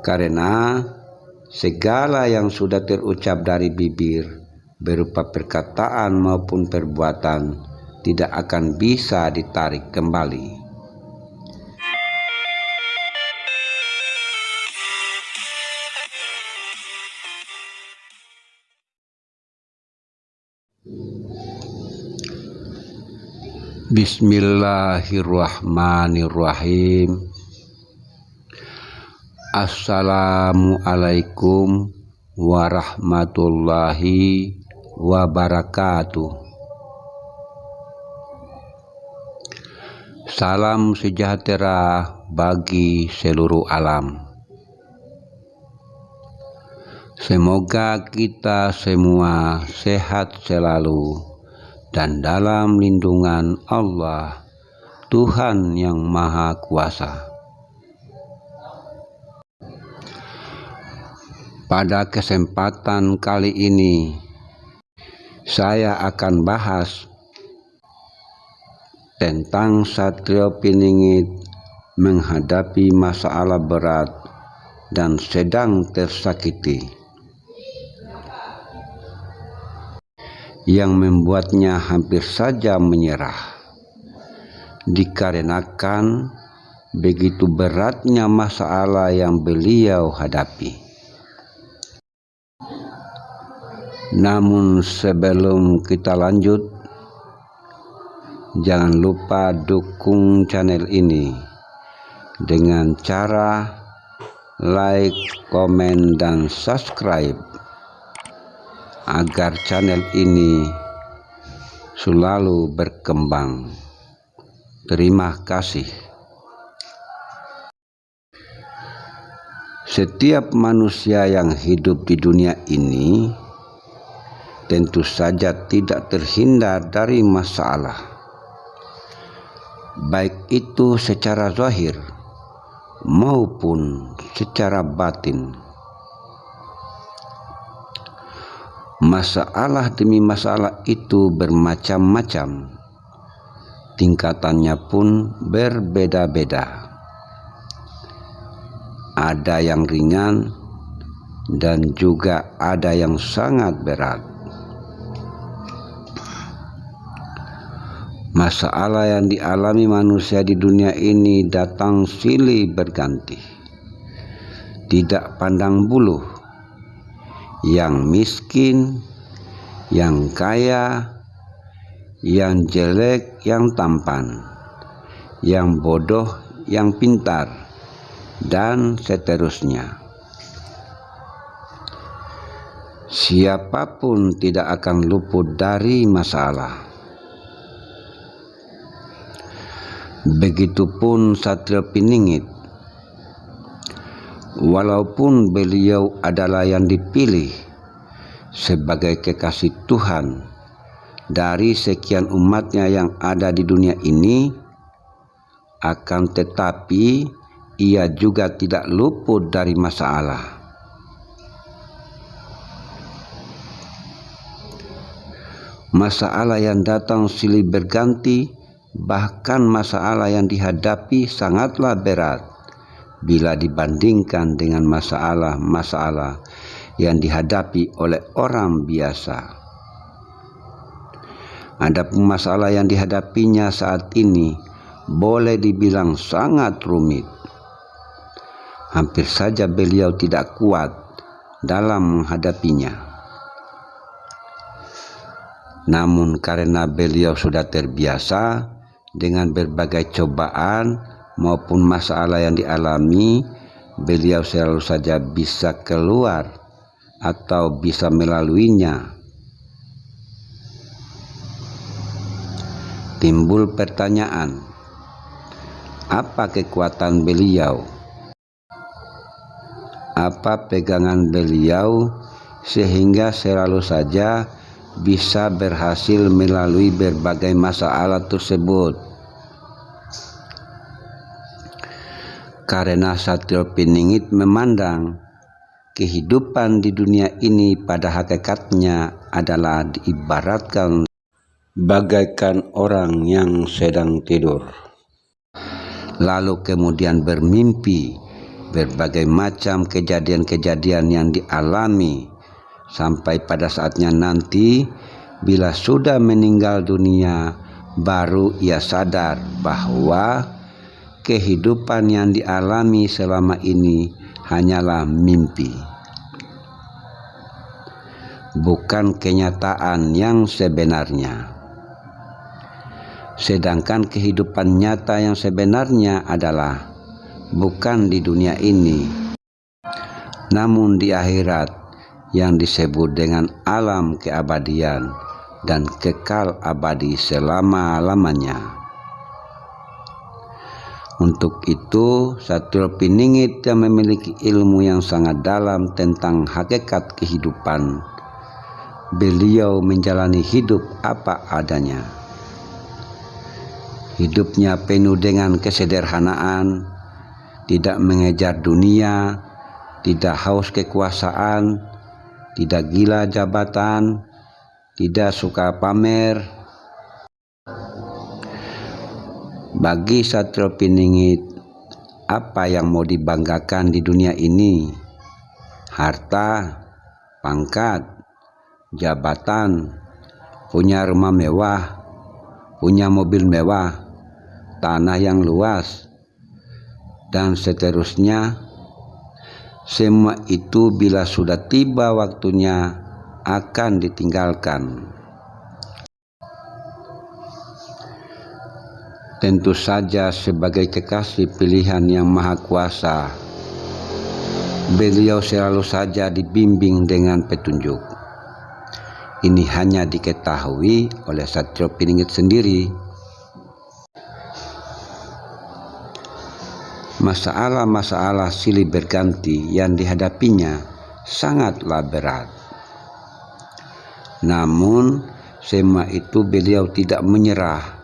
Karena segala yang sudah terucap dari bibir berupa perkataan maupun perbuatan tidak akan bisa ditarik kembali. Bismillahirrahmanirrahim. Assalamualaikum warahmatullahi wabarakatuh. Salam sejahtera bagi seluruh alam. Semoga kita semua sehat selalu dan dalam lindungan Allah, Tuhan yang Maha Kuasa. Pada kesempatan kali ini, saya akan bahas tentang Satrio Piningit menghadapi masalah berat dan sedang tersakiti yang membuatnya hampir saja menyerah dikarenakan begitu beratnya masalah yang beliau hadapi. Namun sebelum kita lanjut, jangan lupa dukung channel ini dengan cara like, komen, dan subscribe agar channel ini selalu berkembang. Terima kasih. Setiap manusia yang hidup di dunia ini tentu saja tidak terhindar dari masalah, baik itu secara zahir maupun secara batin. Masalah demi masalah itu bermacam-macam, tingkatannya pun berbeda-beda. Ada yang ringan dan juga ada yang sangat berat. Masalah yang dialami manusia di dunia ini datang silih berganti. Tidak pandang bulu. Yang miskin, yang kaya, yang jelek, yang tampan, yang bodoh, yang pintar, dan seterusnya. Siapa pun tidak akan luput dari masalah Begitupun Satria Piningit. Walaupun beliau adalah yang dipilih sebagai kekasih Tuhan dari sekian umatnya yang ada di dunia ini, akan tetapi ia juga tidak luput dari masalah. Masalah yang datang silih berganti bahkan masalah yang dihadapi sangatlah berat bila dibandingkan dengan masalah-masalah yang dihadapi oleh orang biasa. Ada masalah yang dihadapinya saat ini boleh dibilang sangat rumit. Hampir saja beliau tidak kuat dalam menghadapinya. Namun karena beliau sudah terbiasa, dengan berbagai cobaan maupun masalah yang dialami, beliau selalu saja bisa keluar atau bisa melaluinya. Timbul pertanyaan, apa kekuatan beliau? Apa pegangan beliau sehingga selalu saja bisa berhasil melalui berbagai masalah tersebut. Karena Satrio Piningit memandang kehidupan di dunia ini pada hakikatnya adalah diibaratkan bagaikan orang yang sedang tidur. Lalu kemudian bermimpi berbagai macam kejadian-kejadian yang dialami sampai pada saatnya nanti bila sudah meninggal dunia baru ia sadar bahwa kehidupan yang dialami selama ini hanyalah mimpi. Bukan kenyataan yang sebenarnya. Sedangkan kehidupan nyata yang sebenarnya adalah bukan di dunia ini. Namun di akhirat yang disebut dengan alam keabadian dan kekal abadi selama-lamanya. Untuk itu, Satrio Piningit yang memiliki ilmu yang sangat dalam tentang hakikat kehidupan, beliau menjalani hidup apa adanya. Hidupnya penuh dengan kesederhanaan, tidak mengejar dunia, tidak haus kekuasaan, tidak gila jabatan, tidak suka pamer. Bagi Satrio Piningit, apa yang mau dibanggakan di dunia ini? Harta, pangkat, jabatan, punya rumah mewah, punya mobil mewah, tanah yang luas, dan seterusnya. Semua itu bila sudah tiba waktunya akan ditinggalkan. Tentu saja sebagai kekasih pilihan yang maha kuasa, beliau selalu saja dibimbing dengan petunjuk. Ini hanya diketahui oleh Satrio Piningit sendiri. Masalah-masalah silih berganti yang dihadapinya sangatlah berat. Namun semua itu beliau tidak menyerah.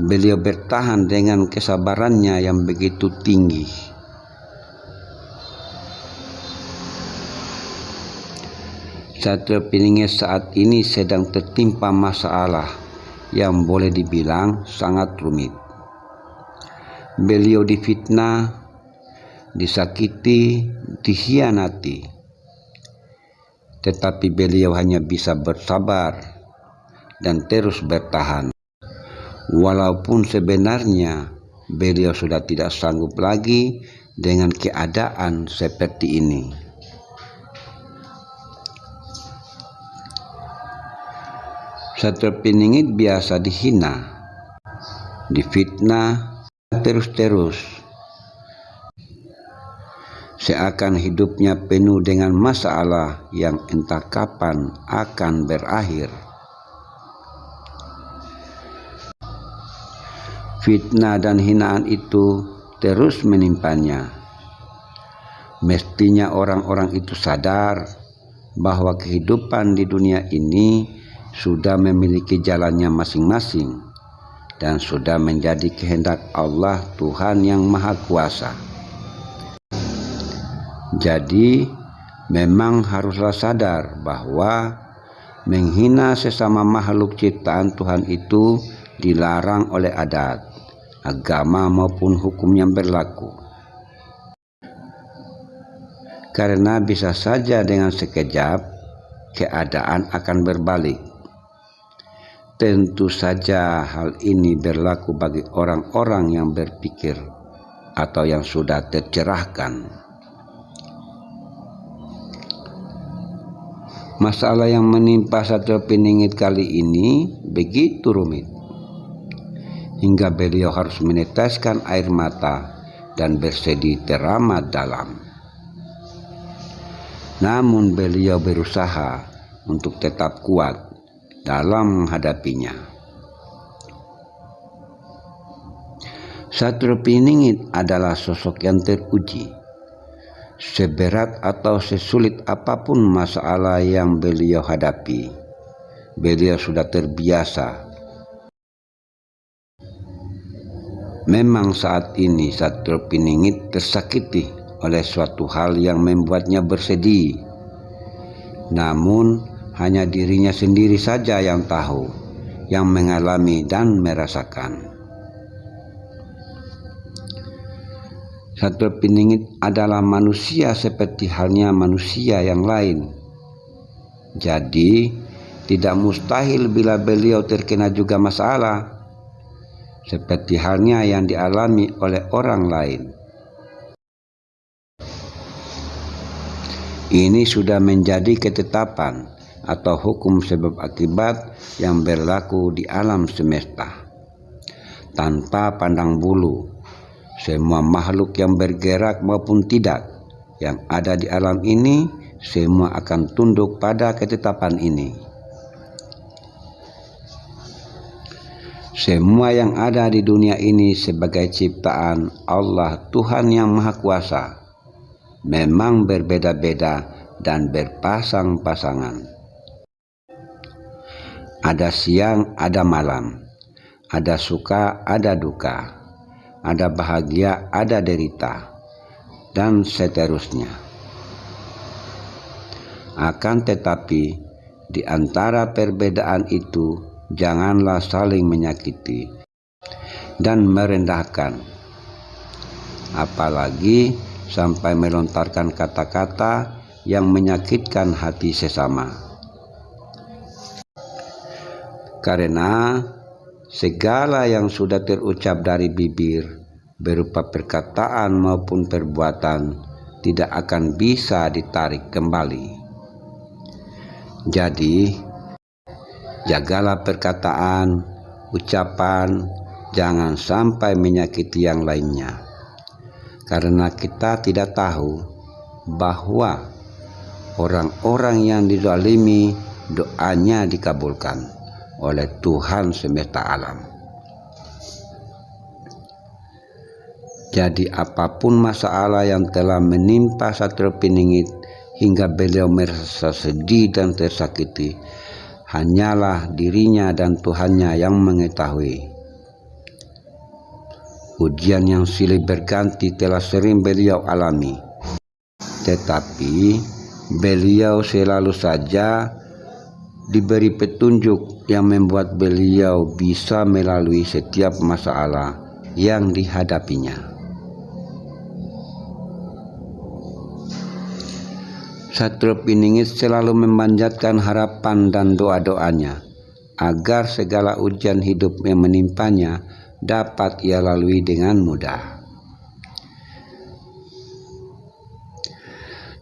Beliau bertahan dengan kesabarannya yang begitu tinggi. Satrio Piningis saat ini sedang tertimpa masalah yang boleh dibilang sangat rumit. Beliau difitnah, disakiti, dikhianati tetapi beliau hanya bisa bersabar dan terus bertahan. Walaupun sebenarnya beliau sudah tidak sanggup lagi dengan keadaan seperti ini. Satu peningit biasa dihina, difitnah terus-terus seakan hidupnya penuh dengan masalah yang entah kapan akan berakhir. Fitnah dan hinaan itu terus menimpanya. Mestinya orang-orang itu sadar bahwa kehidupan di dunia ini sudah memiliki jalannya masing-masing dan sudah menjadi kehendak Allah Tuhan yang Maha Kuasa. Jadi memang haruslah sadar bahwa menghina sesama makhluk ciptaan Tuhan itu dilarang oleh adat, agama maupun hukum yang berlaku. Karena bisa saja dengan sekejap keadaan akan berbalik. Tentu saja hal ini berlaku bagi orang-orang yang berpikir atau yang sudah tercerahkan. Masalah yang menimpa Satrio Piningit kali ini begitu rumit. Hingga beliau harus meneteskan air mata dan bersedih teramat dalam. Namun beliau berusaha untuk tetap kuat dalam menghadapinya. Satrio Piningit adalah sosok yang teruji seberat atau sesulit apa pun masalah yang beliau hadapi, beliau sudah terbiasa. Memang saat ini Satrio Piningit tersakiti oleh suatu hal yang membuatnya bersedih. Namun hanya dirinya sendiri saja yang tahu, yang mengalami dan merasakan. Satwa Piningit adalah manusia seperti halnya manusia yang lain. Jadi, tidak mustahil bila beliau terkena juga masalah, seperti halnya yang dialami oleh orang lain. Ini sudah menjadi ketetapan atau hukum sebab akibat yang berlaku di alam semesta. Tanpa pandang bulu, semua makhluk yang bergerak maupun tidak yang ada di alam ini semua akan tunduk pada ketetapan ini. Semua yang ada di dunia ini sebagai ciptaan Allah Tuhan yang Maha Kuasa memang berbeda-beda dan berpasang-pasangan. Ada siang, ada malam, ada suka, ada duka ada bahagia, ada derita, dan seterusnya. Akan tetapi, di antara perbedaan itu, janganlah saling menyakiti dan merendahkan, apalagi sampai melontarkan kata-kata yang menyakitkan hati sesama. Karena segala yang sudah terucap dari bibir berupa perkataan maupun perbuatan tidak akan bisa ditarik kembali. Jadi, jagalah perkataan, ucapan, jangan sampai menyakiti yang lainnya. Karena kita tidak tahu bahwa orang-orang yang dizalimi doanya dikabulkan oleh Tuhan semesta alam. Jadi apa pun masalah yang telah menimpa Satrio Piningit hingga beliau merasa sedih dan tersakiti, hanyalah dirinya dan Tuhannya yang mengetahui. Ujian yang silih berganti telah sering beliau alami, tetapi beliau selalu saja diberi petunjuk yang membuat beliau bisa melalui setiap masalah yang dihadapinya. Satrio Piningit selalu memanjatkan harapan dan doa-doanya agar segala ujian hidup yang menimpanya dapat ia lalui dengan mudah.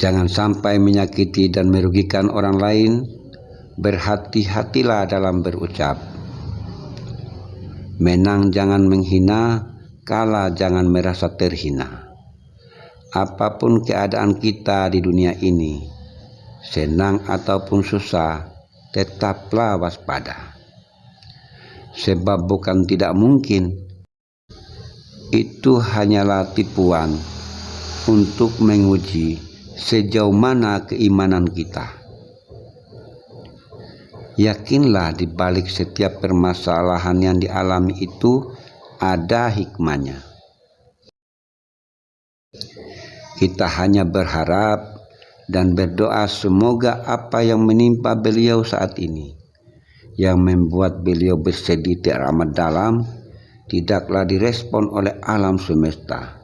Jangan sampai menyakiti dan merugikan orang lain berhati-hatilah dalam berucap. Menang jangan menghina, kalah jangan merasa terhina. Apa pun keadaan kita di dunia ini, senang ataupun susah, tetaplah waspada. Sebab bukan tidak mungkin, itu hanyalah tipuan untuk menguji sejauh mana keimanan kita Yakinlah di balik setiap permasalahan yang dialami itu ada hikmahnya. Kita hanya berharap dan berdoa semoga apa yang menimpa beliau saat ini yang membuat beliau bersedih teramat dalam tidaklah direspon oleh alam semesta.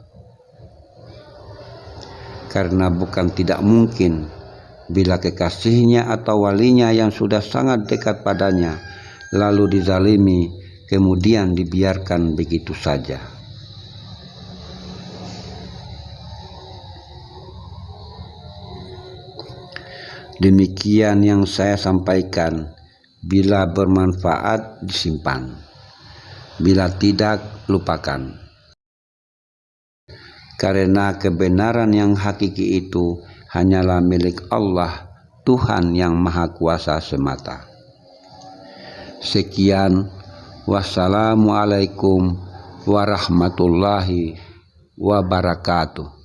Karena bukan tidak mungkin bila kekasihnya atau walinya yang sudah sangat dekat padanya lalu dizalimi kemudian dibiarkan begitu saja. Demikian yang saya sampaikan. Bila bermanfaat, disimpan. Bila tidak, lupakan. Karena kebenaran yang hakiki itu hanyalah milik Allah Tuhan yang Maha Kuasa semata. Sekian, wassalamualaikum warahmatullahi wabarakatuh.